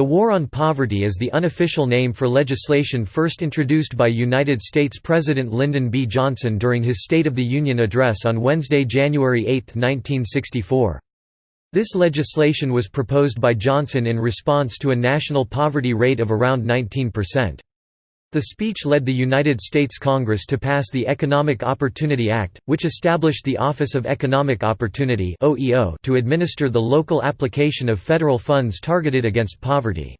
The War on Poverty is the unofficial name for legislation first introduced by United States President Lyndon B. Johnson during his State of the Union address on Wednesday, January 8, 1964. This legislation was proposed by Johnson in response to a national poverty rate of around 19%. The speech led the United States Congress to pass the Economic Opportunity Act, which established the Office of Economic Opportunity to administer the local application of federal funds targeted against poverty.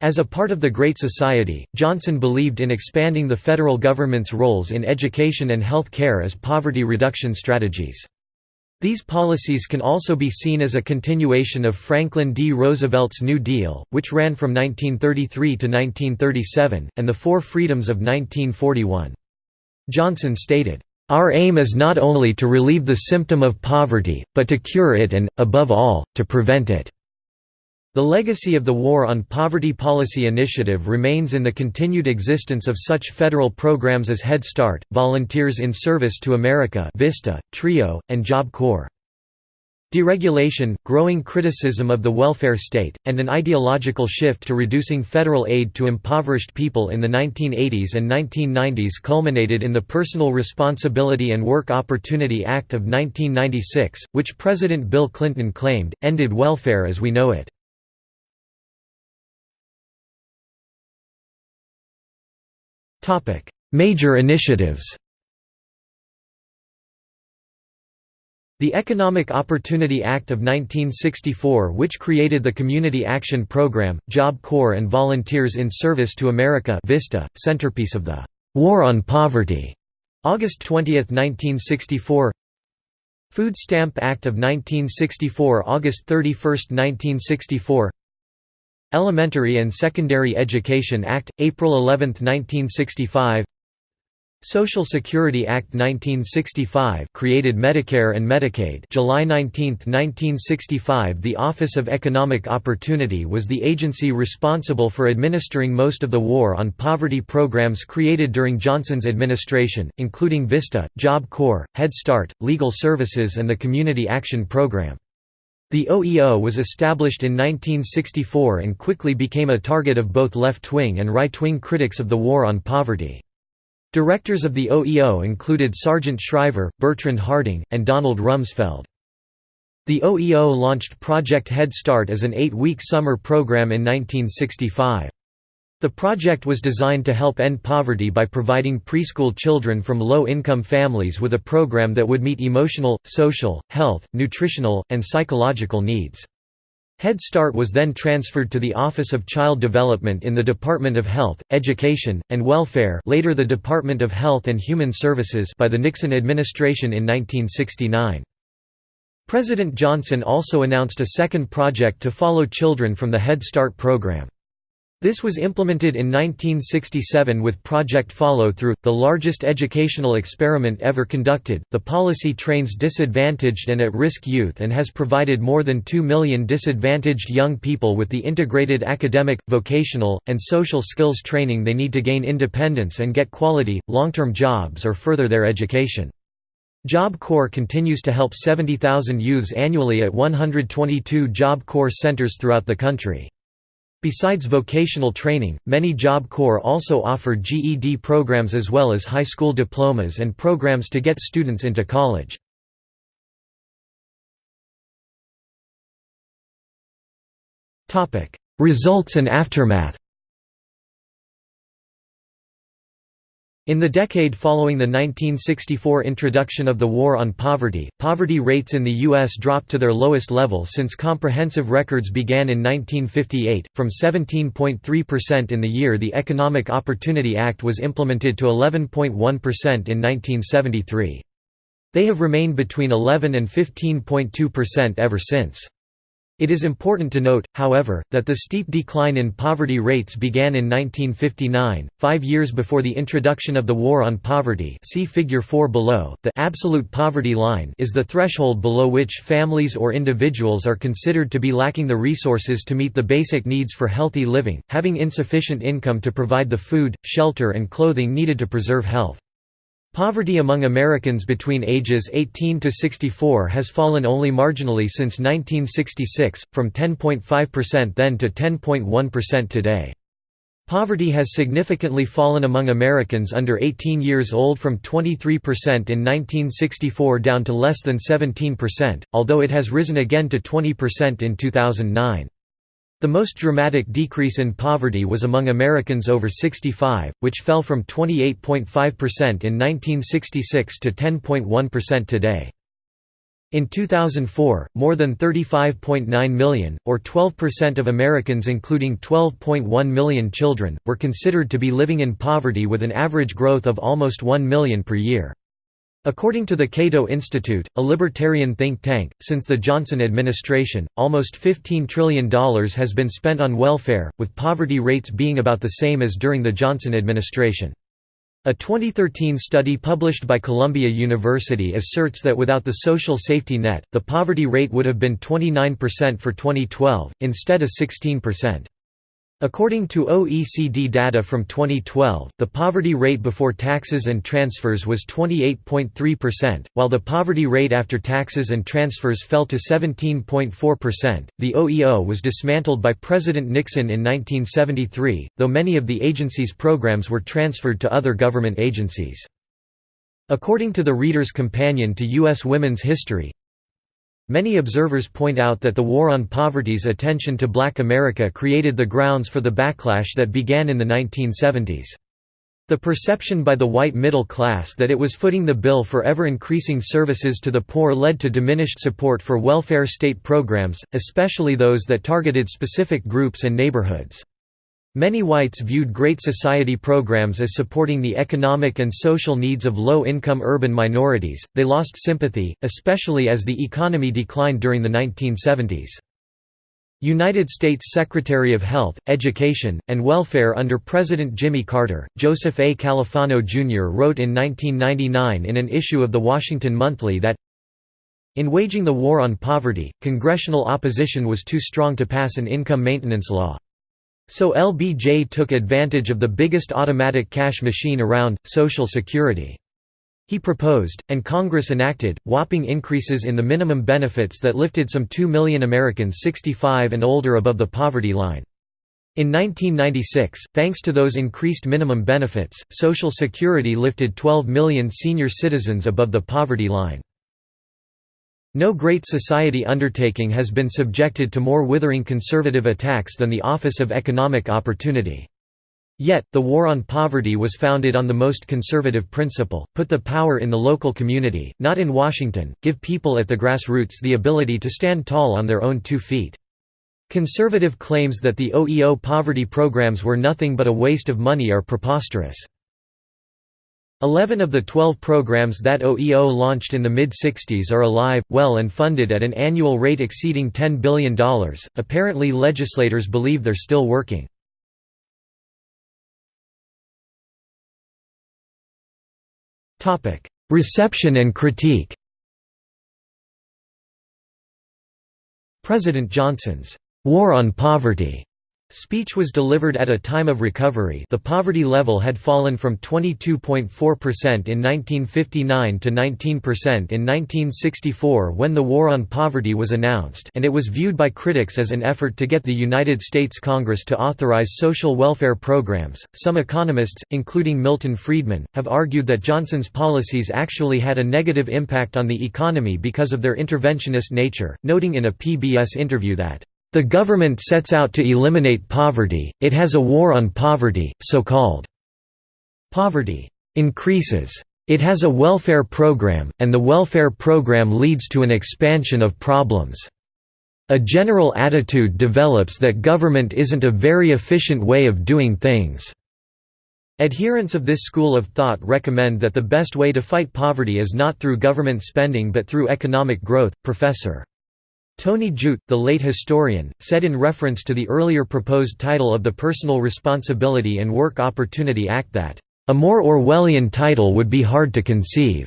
As a part of the Great Society, Johnson believed in expanding the federal government's roles in education and health care as poverty reduction strategies. These policies can also be seen as a continuation of Franklin D. Roosevelt's New Deal, which ran from 1933 to 1937, and the Four Freedoms of 1941. Johnson stated, "...our aim is not only to relieve the symptom of poverty, but to cure it and, above all, to prevent it." The legacy of the War on Poverty Policy Initiative remains in the continued existence of such federal programs as Head Start, Volunteers in Service to America VISTA, TRIO, and Job Corps. Deregulation, growing criticism of the welfare state, and an ideological shift to reducing federal aid to impoverished people in the 1980s and 1990s culminated in the Personal Responsibility and Work Opportunity Act of 1996, which President Bill Clinton claimed, ended welfare as we know it. Major initiatives The Economic Opportunity Act of 1964 which created the Community Action Program, Job Corps and Volunteers in Service to America VISTA, centerpiece of the «War on Poverty», August 20, 1964 Food Stamp Act of 1964 August 31, 1964 Elementary and Secondary Education Act, April 11, 1965 Social Security Act 1965 created Medicare and Medicaid July 19, 1965 The Office of Economic Opportunity was the agency responsible for administering most of the War on Poverty programs created during Johnson's administration, including VISTA, Job Corps, Head Start, Legal Services and the Community Action Program. The OEO was established in 1964 and quickly became a target of both left-wing and right-wing critics of the war on poverty. Directors of the OEO included Sargent Shriver, Bertrand Harding, and Donald Rumsfeld. The OEO launched Project Head Start as an eight-week summer program in 1965. The project was designed to help end poverty by providing preschool children from low-income families with a program that would meet emotional, social, health, nutritional, and psychological needs. Head Start was then transferred to the Office of Child Development in the Department of Health, Education, and Welfare later the Department of Health and Human Services by the Nixon administration in 1969. President Johnson also announced a second project to follow children from the Head Start program. This was implemented in 1967 with Project Follow Through, the largest educational experiment ever conducted. The policy trains disadvantaged and at risk youth and has provided more than 2 million disadvantaged young people with the integrated academic, vocational, and social skills training they need to gain independence and get quality, long term jobs or further their education. Job Corps continues to help 70,000 youths annually at 122 Job Corps centers throughout the country. Besides vocational training, many Job Corps also offer GED programs as well as high school diplomas and programs to get students into college. Results and aftermath In the decade following the 1964 introduction of the War on Poverty, poverty rates in the U.S. dropped to their lowest level since comprehensive records began in 1958, from 17.3% in the year the Economic Opportunity Act was implemented to 11.1% in 1973. They have remained between 11 and 15.2% ever since. It is important to note, however, that the steep decline in poverty rates began in 1959, five years before the introduction of the War on Poverty see Figure 4 below. The absolute poverty line is the threshold below which families or individuals are considered to be lacking the resources to meet the basic needs for healthy living, having insufficient income to provide the food, shelter and clothing needed to preserve health. Poverty among Americans between ages 18 to 64 has fallen only marginally since 1966, from 10.5% then to 10.1% today. Poverty has significantly fallen among Americans under 18 years old from 23% in 1964 down to less than 17%, although it has risen again to 20% in 2009. The most dramatic decrease in poverty was among Americans over 65, which fell from 28.5% in 1966 to 10.1% today. In 2004, more than 35.9 million, or 12% of Americans including 12.1 million children, were considered to be living in poverty with an average growth of almost 1 million per year. According to the Cato Institute, a libertarian think tank, since the Johnson administration, almost $15 trillion has been spent on welfare, with poverty rates being about the same as during the Johnson administration. A 2013 study published by Columbia University asserts that without the social safety net, the poverty rate would have been 29% for 2012, instead of 16%. According to OECD data from 2012, the poverty rate before taxes and transfers was 28.3%, while the poverty rate after taxes and transfers fell to 17.4%. The OEO was dismantled by President Nixon in 1973, though many of the agency's programs were transferred to other government agencies. According to the Reader's Companion to U.S. Women's History, Many observers point out that the War on Poverty's attention to black America created the grounds for the backlash that began in the 1970s. The perception by the white middle class that it was footing the bill for ever-increasing services to the poor led to diminished support for welfare state programs, especially those that targeted specific groups and neighborhoods. Many whites viewed Great Society programs as supporting the economic and social needs of low-income urban minorities. They lost sympathy, especially as the economy declined during the 1970s. United States Secretary of Health, Education, and Welfare under President Jimmy Carter, Joseph A. Califano Jr. wrote in 1999 in an issue of The Washington Monthly that in waging the war on poverty, congressional opposition was too strong to pass an income maintenance law. So LBJ took advantage of the biggest automatic cash machine around, Social Security. He proposed, and Congress enacted, whopping increases in the minimum benefits that lifted some 2 million Americans 65 and older above the poverty line. In 1996, thanks to those increased minimum benefits, Social Security lifted 12 million senior citizens above the poverty line. No great society undertaking has been subjected to more withering conservative attacks than the Office of Economic Opportunity. Yet, the war on poverty was founded on the most conservative principle, put the power in the local community, not in Washington, give people at the grassroots the ability to stand tall on their own two feet. Conservative claims that the OEO poverty programs were nothing but a waste of money are preposterous. Eleven of the twelve programs that OEO launched in the mid-60s are alive, well and funded at an annual rate exceeding $10 billion. Apparently legislators believe they're still working. Reception and critique President Johnson's "'War on Poverty' Speech was delivered at a time of recovery the poverty level had fallen from 22.4% in 1959 to 19% in 1964 when the War on Poverty was announced and it was viewed by critics as an effort to get the United States Congress to authorize social welfare programs. Some economists, including Milton Friedman, have argued that Johnson's policies actually had a negative impact on the economy because of their interventionist nature, noting in a PBS interview that the government sets out to eliminate poverty, it has a war on poverty, so-called poverty increases. It has a welfare program, and the welfare program leads to an expansion of problems. A general attitude develops that government isn't a very efficient way of doing things. Adherents of this school of thought recommend that the best way to fight poverty is not through government spending but through economic growth. Professor Tony Judt, the late historian, said in reference to the earlier proposed title of the Personal Responsibility and Work Opportunity Act that, "...a more Orwellian title would be hard to conceive."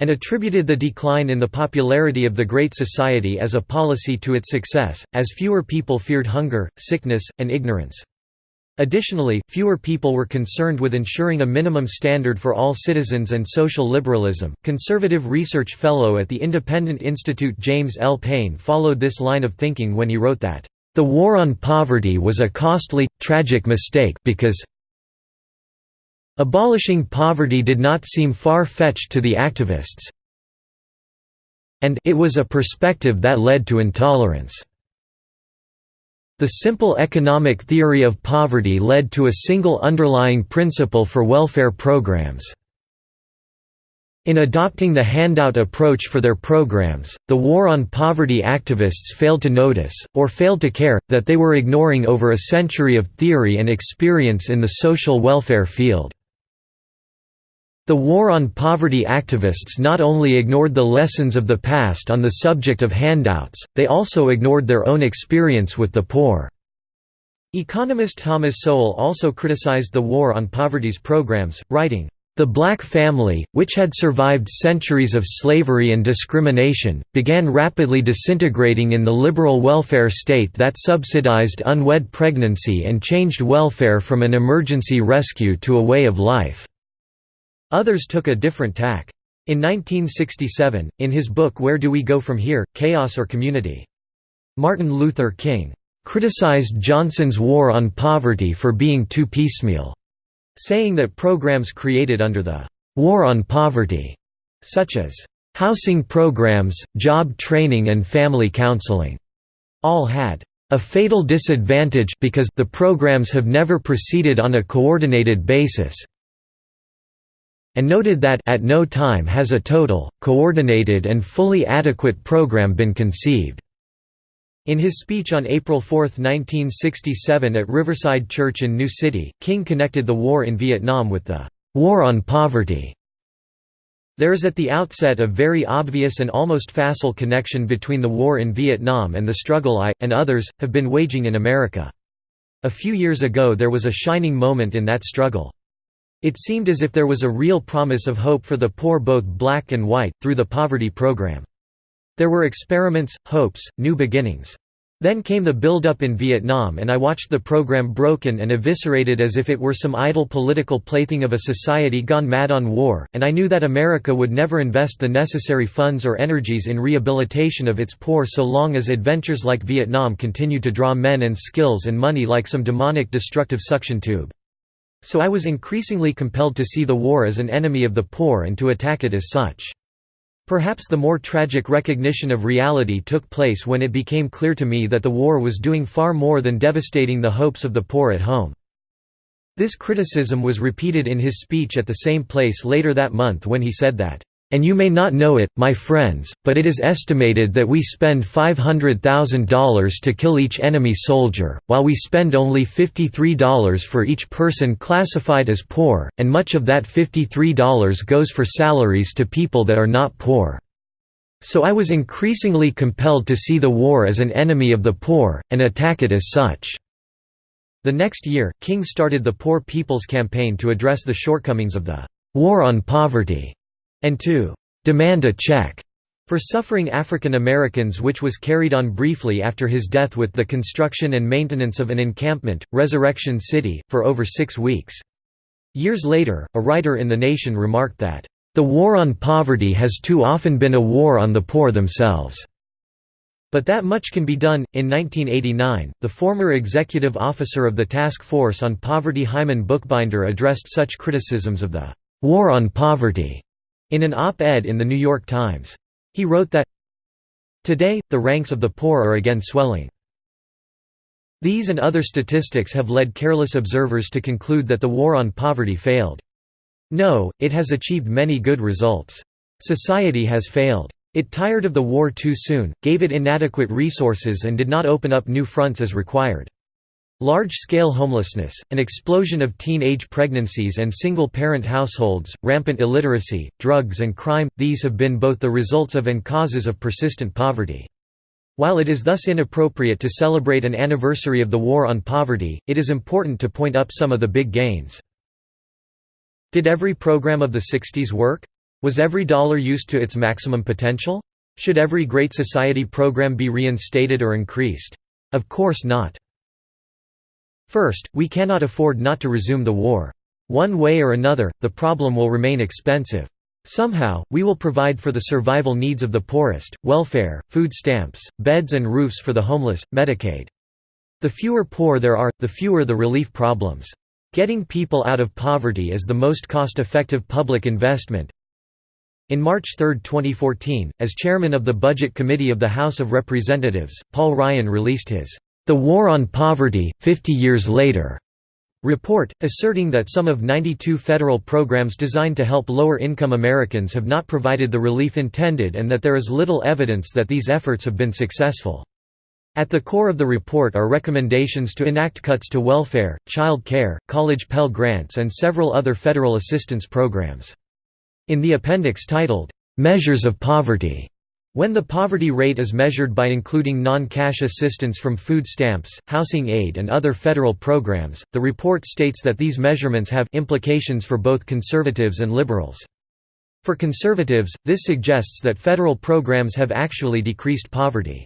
and attributed the decline in the popularity of the Great Society as a policy to its success, as fewer people feared hunger, sickness, and ignorance. Additionally, fewer people were concerned with ensuring a minimum standard for all citizens and social liberalism. Conservative research fellow at the Independent Institute James L. Payne followed this line of thinking when he wrote that, The war on poverty was a costly, tragic mistake because abolishing poverty did not seem far-fetched to the activists and it was a perspective that led to intolerance. The simple economic theory of poverty led to a single underlying principle for welfare programs. In adopting the handout approach for their programs, the war on poverty activists failed to notice, or failed to care, that they were ignoring over a century of theory and experience in the social welfare field. The war on poverty activists not only ignored the lessons of the past on the subject of handouts, they also ignored their own experience with the poor. Economist Thomas Sowell also criticized the War on Poverty's programs, writing, the black family, which had survived centuries of slavery and discrimination, began rapidly disintegrating in the liberal welfare state that subsidized unwed pregnancy and changed welfare from an emergency rescue to a way of life. Others took a different tack. In 1967, in his book Where Do We Go From Here? Chaos or Community? Martin Luther King criticized Johnson's war on poverty for being too piecemeal, saying that programs created under the war on poverty, such as housing programs, job training and family counseling, all had a fatal disadvantage because the programs have never proceeded on a coordinated basis, and noted that at no time has a total, coordinated and fully adequate program been conceived. In his speech on April 4, 1967 at Riverside Church in New City, King connected the war in Vietnam with the «war on poverty». There is at the outset a very obvious and almost facile connection between the war in Vietnam and the struggle I, and others, have been waging in America. A few years ago there was a shining moment in that struggle. It seemed as if there was a real promise of hope for the poor both black and white, through the poverty program. There were experiments, hopes, new beginnings. Then came the build-up in Vietnam and I watched the program broken and eviscerated as if it were some idle political plaything of a society gone mad on war, and I knew that America would never invest the necessary funds or energies in rehabilitation of its poor so long as adventures like Vietnam continued to draw men and skills and money like some demonic destructive suction tube. So I was increasingly compelled to see the war as an enemy of the poor and to attack it as such. Perhaps the more tragic recognition of reality took place when it became clear to me that the war was doing far more than devastating the hopes of the poor at home. This criticism was repeated in his speech at the same place later that month when he said that, and you may not know it, my friends, but it is estimated that we spend $500,000 to kill each enemy soldier, while we spend only $53 for each person classified as poor, and much of that $53 goes for salaries to people that are not poor. So I was increasingly compelled to see the war as an enemy of the poor, and attack it as such. The next year, King started the Poor People's Campaign to address the shortcomings of the war on poverty and to demand a check for suffering African Americans which was carried on briefly after his death with the construction and maintenance of an encampment, Resurrection City, for over six weeks. Years later, a writer in The Nation remarked that, "...the war on poverty has too often been a war on the poor themselves." But that much can be done. In 1989, the former executive officer of the Task Force on Poverty Hyman Bookbinder addressed such criticisms of the war on poverty in an op-ed in The New York Times. He wrote that, Today, the ranks of the poor are again swelling. These and other statistics have led careless observers to conclude that the war on poverty failed. No, it has achieved many good results. Society has failed. It tired of the war too soon, gave it inadequate resources and did not open up new fronts as required. Large-scale homelessness, an explosion of teenage pregnancies and single-parent households, rampant illiteracy, drugs and crime – these have been both the results of and causes of persistent poverty. While it is thus inappropriate to celebrate an anniversary of the war on poverty, it is important to point up some of the big gains. Did every program of the 60s work? Was every dollar used to its maximum potential? Should every Great Society program be reinstated or increased? Of course not. First, we cannot afford not to resume the war. One way or another, the problem will remain expensive. Somehow, we will provide for the survival needs of the poorest, welfare, food stamps, beds and roofs for the homeless, Medicaid. The fewer poor there are, the fewer the relief problems. Getting people out of poverty is the most cost-effective public investment. In March 3, 2014, as chairman of the Budget Committee of the House of Representatives, Paul Ryan released his The War on Poverty, 50 Years Later report, asserting that some of 92 federal programs designed to help lower-income Americans have not provided the relief intended and that there is little evidence that these efforts have been successful. At the core of the report are recommendations to enact cuts to welfare, child care, college Pell Grants and several other federal assistance programs. In the appendix titled, "'Measures of Poverty' When the poverty rate is measured by including non-cash assistance from food stamps, housing aid and other federal programs, the report states that these measurements have implications for both conservatives and liberals. For conservatives, this suggests that federal programs have actually decreased poverty.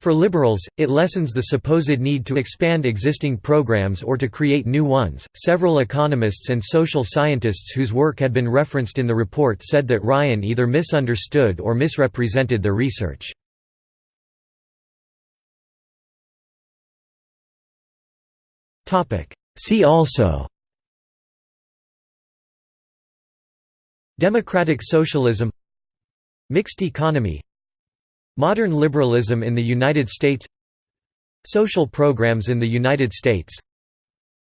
For liberals, it lessens the supposed need to expand existing programs or to create new ones. Several economists and social scientists whose work had been referenced in the report said that Ryan either misunderstood or misrepresented their research. Topic: See also Democratic socialism Mixed economy Modern liberalism in the United States. Social programs in the United States.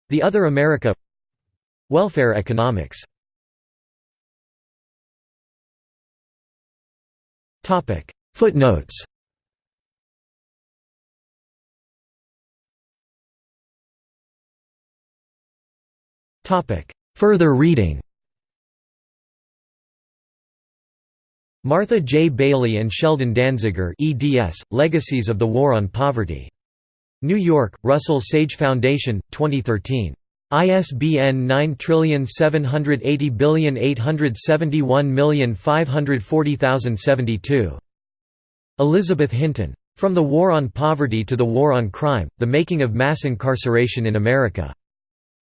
The Other America. Welfare economics. Footnotes. Further reading Martha J. Bailey and Sheldon Danziger eds, Legacies of the War on Poverty. New York, Russell Sage Foundation, 2013. ISBN 9780871540072. Elizabeth Hinton. From the War on Poverty to the War on Crime, The Making of Mass Incarceration in America.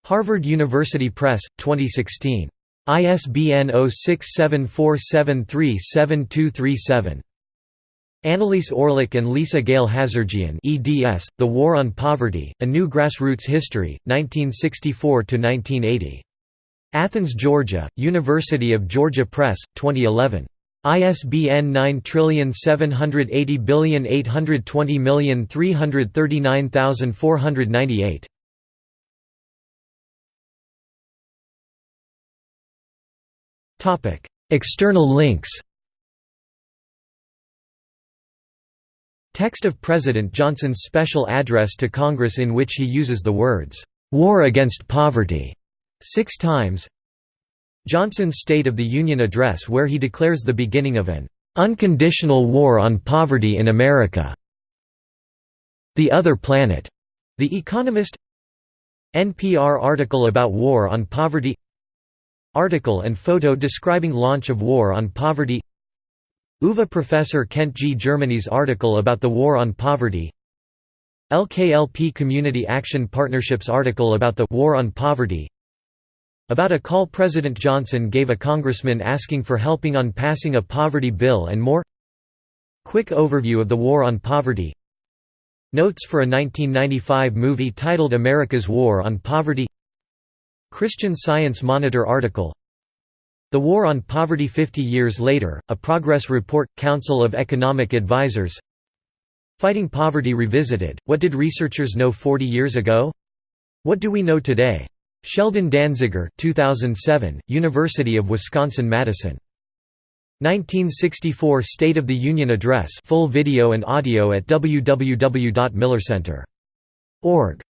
Harvard University Press, 2016. ISBN 0674737237. Annelise Orleck and Lisa Gayle Hazirjian eds, The War on Poverty, A New Grassroots History, 1964–1980. Athens, Georgia, University of Georgia Press, 2011. ISBN 9780820339498. External links Text of President Johnson's special address to Congress in which he uses the words, "'War against Poverty' six times. Johnson's State of the Union address where he declares the beginning of an "'unconditional war on poverty in America' The Other Planet", The Economist NPR article about war on poverty Article and photo describing launch of War on Poverty. UVA professor Kent G. Germany's article about the War on Poverty. LKLP Community Action Partnership's article about the War on Poverty. About a call President Johnson gave a congressman asking for helping on passing a poverty bill and more. Quick overview of the War on Poverty. Notes for a 1995 movie titled America's War on Poverty Christian Science Monitor article The War on Poverty 50 Years Later, a Progress Report, Council of Economic Advisers Fighting Poverty Revisited, What Did Researchers Know 40 Years Ago? What Do We Know Today? Sheldon Danziger 2007, University of Wisconsin-Madison. 1964 State of the Union Address full video and audio at www.millercenter.org